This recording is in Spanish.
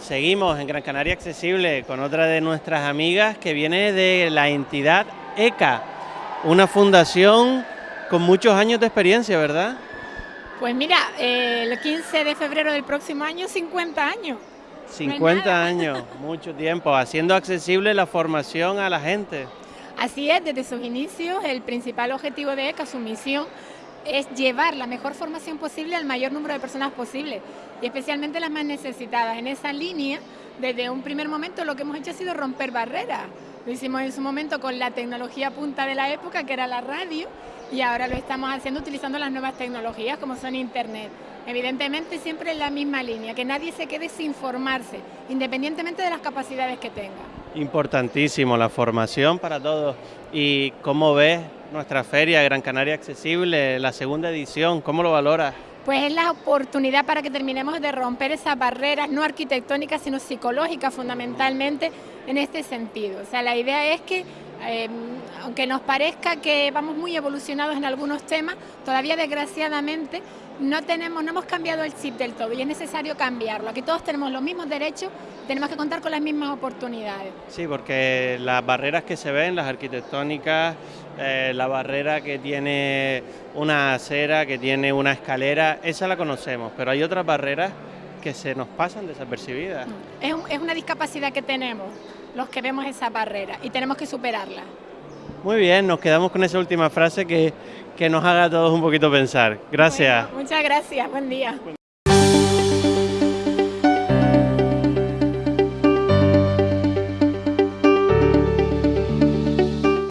seguimos en Gran Canaria Accesible con otra de nuestras amigas que viene de la entidad ECA, una fundación con muchos años de experiencia, ¿verdad? Pues mira, eh, el 15 de febrero del próximo año, 50 años. 50 años, mucho tiempo, haciendo accesible la formación a la gente. Así es, desde sus inicios, el principal objetivo de ECA, su misión, es llevar la mejor formación posible al mayor número de personas posible y especialmente las más necesitadas. En esa línea, desde un primer momento lo que hemos hecho ha sido romper barreras. Lo hicimos en su momento con la tecnología punta de la época, que era la radio, y ahora lo estamos haciendo utilizando las nuevas tecnologías como son Internet. Evidentemente siempre en la misma línea, que nadie se quede sin formarse, independientemente de las capacidades que tenga. Importantísimo la formación para todos. ¿Y cómo ves nuestra feria Gran Canaria Accesible, la segunda edición? ¿Cómo lo valoras? Pues es la oportunidad para que terminemos de romper esas barreras, no arquitectónicas, sino psicológicas fundamentalmente en este sentido. O sea, la idea es que eh, aunque nos parezca que vamos muy evolucionados en algunos temas, todavía desgraciadamente no tenemos, no hemos cambiado el chip del todo y es necesario cambiarlo. Aquí todos tenemos los mismos derechos, tenemos que contar con las mismas oportunidades. Sí, porque las barreras que se ven, las arquitectónicas, eh, la barrera que tiene una acera, que tiene una escalera, esa la conocemos, pero hay otras barreras que se nos pasan desapercibidas. Es, es una discapacidad que tenemos los que vemos esa barrera y tenemos que superarla. Muy bien, nos quedamos con esa última frase que, que nos haga a todos un poquito pensar. Gracias. muchas gracias, buen día.